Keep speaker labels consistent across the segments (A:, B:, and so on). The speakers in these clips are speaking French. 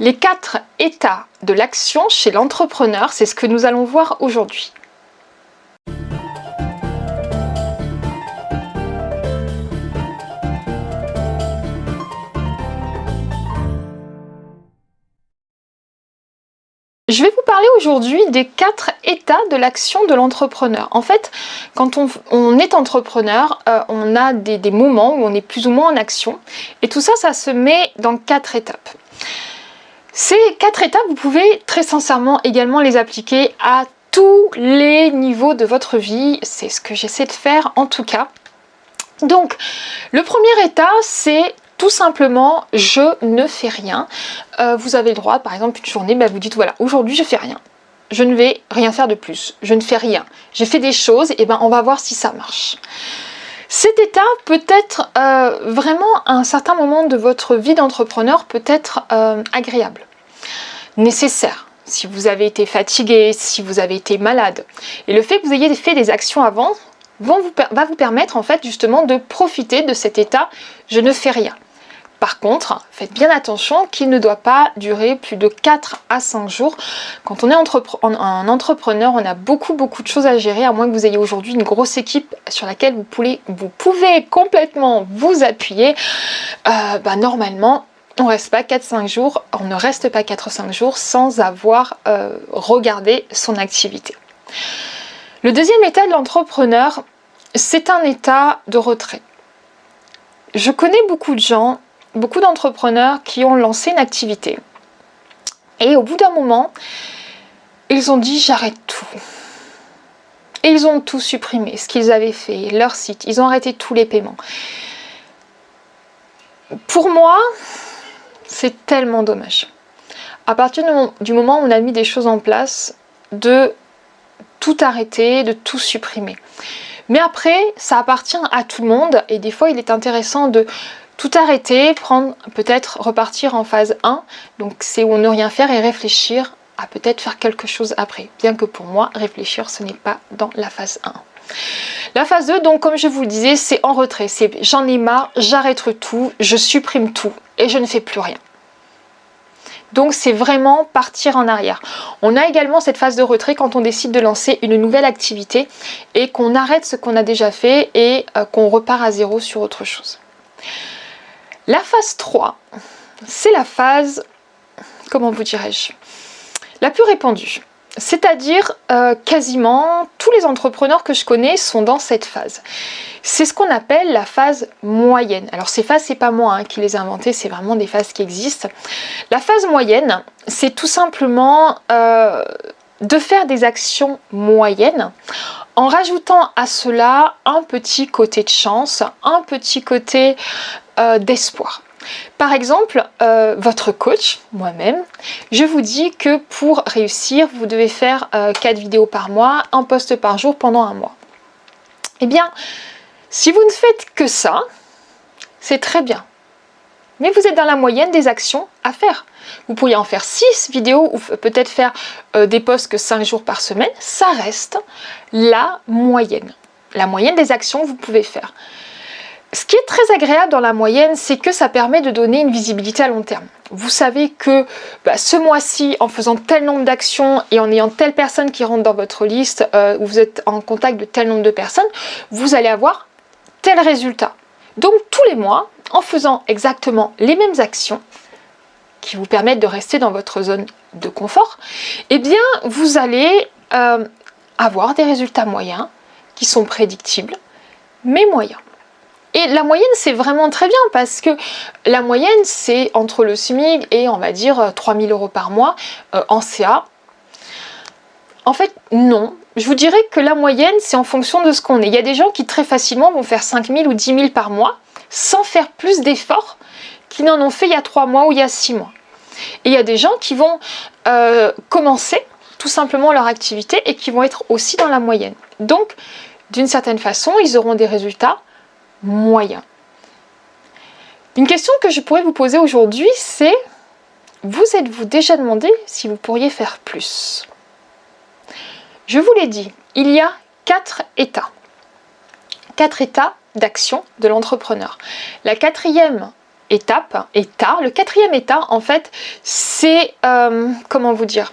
A: Les quatre états de l'action chez l'entrepreneur, c'est ce que nous allons voir aujourd'hui. Je vais vous parler aujourd'hui des quatre états de l'action de l'entrepreneur. En fait, quand on, est entrepreneur, euh, on a des moments où on est plus ou moins en action. Et tout ça, ça se met dans quatre étapes. Ces quatre étapes, vous pouvez très sincèrement également les appliquer à tous les niveaux de votre vie. C'est ce que j'essaie de faire en tout cas. Donc, le premier état, c'est tout simplement je ne fais rien. Euh, vous avez le droit, par exemple, une journée, bah, vous dites voilà, aujourd'hui je fais rien. Je ne vais rien faire de plus. Je ne fais rien. J'ai fait des choses, et ben on va voir si ça marche. Cet état peut être euh, vraiment à un certain moment de votre vie d'entrepreneur peut être euh, agréable, nécessaire. Si vous avez été fatigué, si vous avez été malade. Et le fait que vous ayez fait des actions avant va vous permettre en fait justement de profiter de cet état « je ne fais rien ». Par contre, faites bien attention qu'il ne doit pas durer plus de 4 à 5 jours. Quand on est un entrepreneur, on a beaucoup beaucoup de choses à gérer, à moins que vous ayez aujourd'hui une grosse équipe sur laquelle vous pouvez, complètement vous appuyer. Euh, bah, normalement, on reste pas 4-5 jours, on ne reste pas 4-5 jours sans avoir euh, regardé son activité. Le deuxième état de l'entrepreneur, c'est un état de retrait. Je connais beaucoup de gens beaucoup d'entrepreneurs qui ont lancé une activité. Et au bout d'un moment, ils ont dit j'arrête tout. Et ils ont tout supprimé, ce qu'ils avaient fait, leur site, ils ont arrêté tous les paiements. Pour moi, c'est tellement dommage. À partir du moment où on a mis des choses en place, de tout arrêter, de tout supprimer. Mais après, ça appartient à tout le monde et des fois il est intéressant de tout arrêter, prendre peut-être repartir en phase 1, donc c'est où ne rien faire et réfléchir à peut-être faire quelque chose après. Bien que pour moi, réfléchir, ce n'est pas dans la phase 1. La phase 2, donc comme je vous disais, c'est en retrait. C'est j'en ai marre, j'arrête tout, je supprime tout et je ne fais plus rien. Donc c'est vraiment partir en arrière. On a également cette phase de retrait quand on décide de lancer une nouvelle activité et qu'on arrête ce qu'on a déjà fait et euh, qu'on repart à zéro sur autre chose. La phase 3, c'est la phase, comment vous dirais-je, la plus répandue. C'est-à-dire euh, quasiment tous les entrepreneurs que je connais sont dans cette phase. C'est ce qu'on appelle la phase moyenne. Alors ces phases, c'est pas moi hein, qui les ai inventées, c'est vraiment des phases qui existent. La phase moyenne, c'est tout simplement euh, de faire des actions moyennes en rajoutant à cela un petit côté de chance, un petit côté euh, d'espoir. Par exemple, euh, votre coach, moi-même, je vous dis que pour réussir, vous devez faire 4 euh, vidéos par mois, un post par jour pendant un mois. Eh bien, si vous ne faites que ça, c'est très bien. Mais vous êtes dans la moyenne des actions à faire. Vous pourriez en faire 6 vidéos ou peut-être faire des posts que 5 jours par semaine. Ça reste la moyenne. La moyenne des actions que vous pouvez faire. Ce qui est très agréable dans la moyenne, c'est que ça permet de donner une visibilité à long terme. Vous savez que bah, ce mois-ci, en faisant tel nombre d'actions et en ayant telle personne qui rentre dans votre liste, euh, vous êtes en contact de tel nombre de personnes, vous allez avoir tel résultat. Donc tous les mois, en faisant exactement les mêmes actions, qui vous permettent de rester dans votre zone de confort, eh bien vous allez euh, avoir des résultats moyens qui sont prédictibles, mais moyens. Et la moyenne, c'est vraiment très bien parce que la moyenne, c'est entre le SMIC et on va dire 3000 euros par mois euh, en CA. En fait, non. Je vous dirais que la moyenne, c'est en fonction de ce qu'on est. Il y a des gens qui très facilement vont faire 5000 ou 10 000 par mois sans faire plus d'efforts qu'ils n'en ont fait il y a 3 mois ou il y a 6 mois. Et il y a des gens qui vont euh, commencer tout simplement leur activité et qui vont être aussi dans la moyenne. Donc, d'une certaine façon, ils auront des résultats moyen. Une question que je pourrais vous poser aujourd'hui, c'est vous êtes-vous déjà demandé si vous pourriez faire plus? Je vous l'ai dit, il y a quatre états. Quatre états d'action de l'entrepreneur. La quatrième étape, état, le quatrième état, en fait, c'est, euh, comment vous dire,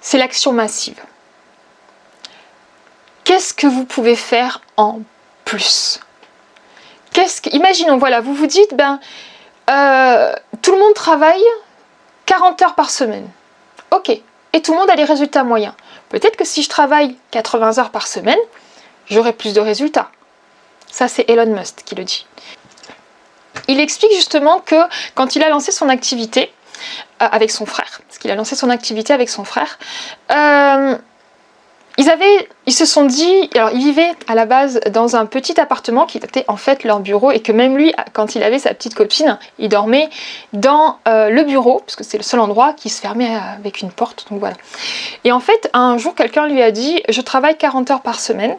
A: c'est l'action massive. Qu'est-ce que vous pouvez faire en plus Qu'est-ce que, Imaginons, voilà, vous vous dites, ben, euh, tout le monde travaille 40 heures par semaine. Ok, et tout le monde a des résultats moyens. Peut-être que si je travaille 80 heures par semaine, j'aurai plus de résultats. Ça, c'est Elon Musk qui le dit. Il explique justement que quand il a lancé son activité euh, avec son frère, parce qu'il a lancé son activité avec son frère, euh, ils, se sont dit, alors ils vivaient à la base dans un petit appartement qui était en fait leur bureau et que même lui, quand il avait sa petite copine, il dormait dans euh, le bureau, parce que c'est le seul endroit qui se fermait avec une porte, donc voilà. Et en fait, un jour, quelqu'un lui a dit, je travaille 40 heures par semaine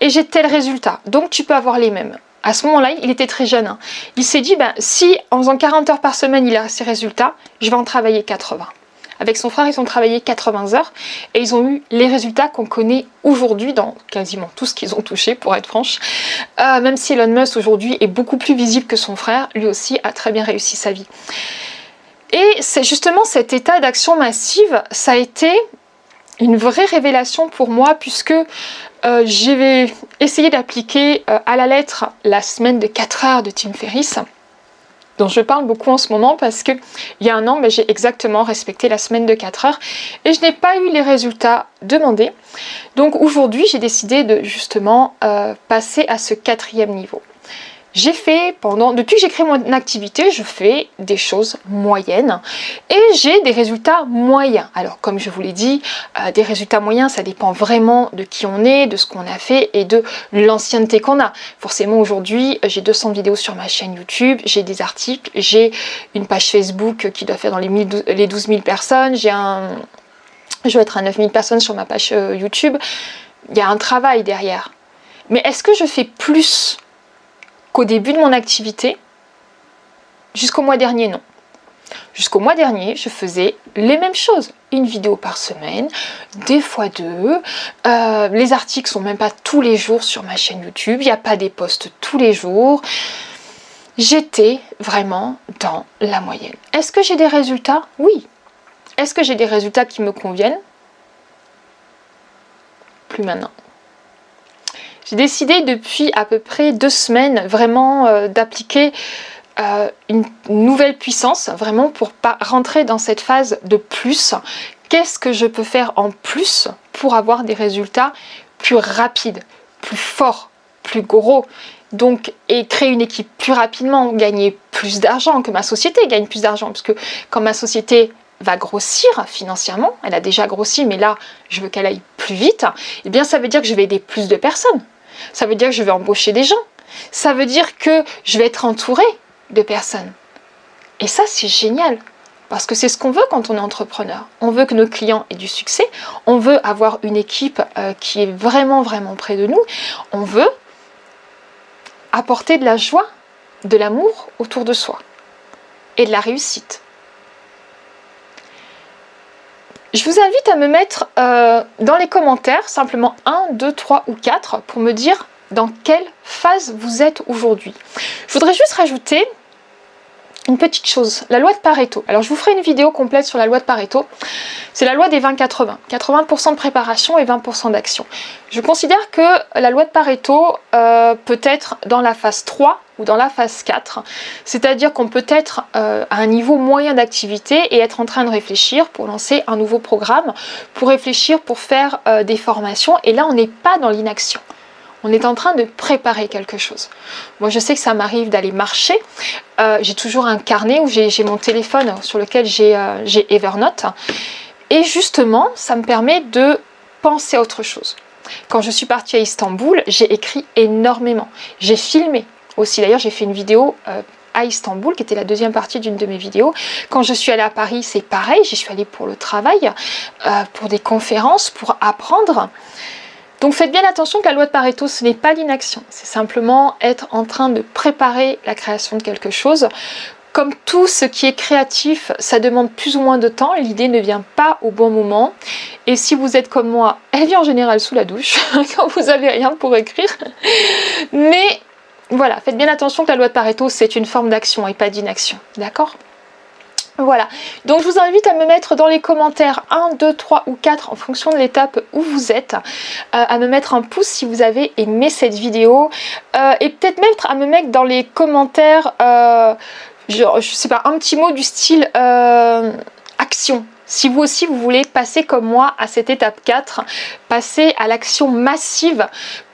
A: et j'ai tel résultat, donc tu peux avoir les mêmes. À ce moment-là, il était très jeune. Hein. Il s'est dit, ben, si en faisant 40 heures par semaine, il a ses résultats, je vais en travailler 80. Avec son frère, ils ont travaillé 80 heures et ils ont eu les résultats qu'on connaît aujourd'hui dans quasiment tout ce qu'ils ont touché, pour être franche. Euh, même si Elon Musk aujourd'hui est beaucoup plus visible que son frère, lui aussi a très bien réussi sa vie. Et c'est justement cet état d'action massive, ça a été une vraie révélation pour moi puisque euh, j'ai essayé d'appliquer euh, à la lettre la semaine de 4 heures de Tim Ferriss dont je parle beaucoup en ce moment parce que il y a un an, ben, j'ai exactement respecté la semaine de 4 heures et je n'ai pas eu les résultats demandés. Donc aujourd'hui, j'ai décidé de justement euh, passer à ce quatrième niveau. J'ai fait pendant, depuis que j'ai créé mon activité, je fais des choses moyennes et j'ai des résultats moyens. Alors comme je vous l'ai dit, euh, des résultats moyens, ça dépend vraiment de qui on est, de ce qu'on a fait et de l'ancienneté qu'on a. Forcément aujourd'hui, j'ai 200 vidéos sur ma chaîne YouTube, j'ai des articles, j'ai une page Facebook qui doit faire dans les, les 12 000 personnes, j'ai un... Je vais être à 9 000 personnes sur ma page euh, YouTube. Il y a un travail derrière. Mais est-ce que je fais plus qu'au début de mon activité, jusqu'au mois dernier, non. Jusqu'au mois dernier, je faisais les mêmes choses. Une vidéo par semaine, des fois deux. Euh, les articles sont même pas tous les jours sur ma chaîne YouTube. Il n'y a pas des posts tous les jours. J'étais vraiment dans la moyenne. Est-ce que j'ai des résultats? Oui. Est-ce que j'ai des résultats qui me conviennent? Plus maintenant. J'ai décidé depuis à peu près deux semaines vraiment euh, d'appliquer euh, une nouvelle puissance, vraiment pour pas rentrer dans cette phase de plus. Qu'est-ce que je peux faire en plus pour avoir des résultats plus rapides, plus forts, plus gros? Donc, et créer une équipe plus rapidement, gagner plus d'argent, que ma société gagne plus d'argent, parce que quand ma société va grossir financièrement, elle a déjà grossi, mais là, je veux qu'elle aille plus vite, eh bien ça veut dire que je vais aider plus de personnes. Ça veut dire que je vais embaucher des gens. Ça veut dire que je vais être entourée de personnes. Et ça, c'est génial. Parce que c'est ce qu'on veut quand on est entrepreneur. On veut que nos clients aient du succès. On veut avoir une équipe euh, qui est vraiment, vraiment près de nous. On veut apporter de la joie, de l'amour autour de soi. Et de la réussite. Je vous invite à me mettre euh, dans les commentaires simplement 1, 2, 3 ou 4 pour me dire dans quelle phase vous êtes aujourd'hui. Je voudrais juste rajouter une petite chose, la loi de Pareto. Alors je vous ferai une vidéo complète sur la loi de Pareto. C'est la loi des 20-80. 80%, de préparation et 20% d'action. Je considère que la loi de Pareto euh, peut être dans la phase 3 ou dans la phase 4. C'est-à-dire qu'on peut être euh, à un niveau moyen d'activité et être en train de réfléchir pour lancer un nouveau programme, pour réfléchir, pour faire euh, des formations. Et là, on n'est pas dans l'inaction. On est en train de préparer quelque chose. Moi, je sais que ça m'arrive d'aller marcher. Euh, j'ai toujours un carnet où j'ai mon téléphone sur lequel j'ai Evernote. Et justement, ça me permet de penser à autre chose. Quand je suis partie à Istanbul, j'ai écrit énormément. J'ai filmé aussi. D'ailleurs, j'ai fait une vidéo euh, à Istanbul, qui était la deuxième partie d'une de mes vidéos. Quand je suis allée à Paris, c'est pareil. J'y suis allée pour le travail, euh, pour des conférences, pour apprendre. Donc faites bien attention que la loi de Pareto, ce n'est pas l'inaction, c'est simplement être en train de préparer la création de quelque chose. Comme tout ce qui est créatif, ça demande plus ou moins de temps, l'idée ne vient pas au bon moment. Et si vous êtes comme moi, elle vient en général sous la douche, quand vous n'avez rien pour écrire. Mais voilà, faites bien attention que la loi de Pareto, c'est une forme d'action et pas d'inaction. D'accord? Voilà, donc je vous invite à me mettre dans les commentaires 1, 2, 3 ou 4 en fonction de l'étape où vous êtes, euh, à me mettre un pouce si vous avez aimé cette vidéo euh, et peut-être même à me mettre dans les commentaires, euh, genre, je sais pas, un petit mot du style action. Si vous aussi vous voulez passer comme moi à cette étape 4, passer à l'action massive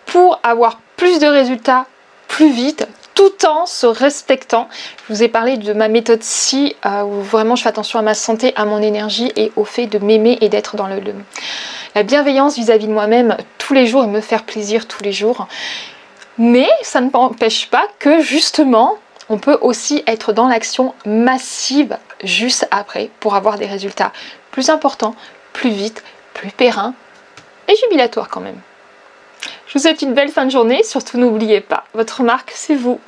A: pour avoir plus de résultats plus vite, tout en se respectant. Je vous ai parlé de ma méthode si euh, où vraiment je fais attention à ma santé, à mon énergie et au fait de m'aimer et d'être dans le, la bienveillance vis-à-vis de moi-même tous les jours et me faire plaisir tous les jours. Mais ça ne m'empêche pas que justement, on peut aussi être dans l'action massive juste après pour avoir des résultats plus importants, plus vite, plus pérennes et jubilatoires quand même. Je vous souhaite une belle fin de journée. Surtout n'oubliez pas, votre marque, c'est vous.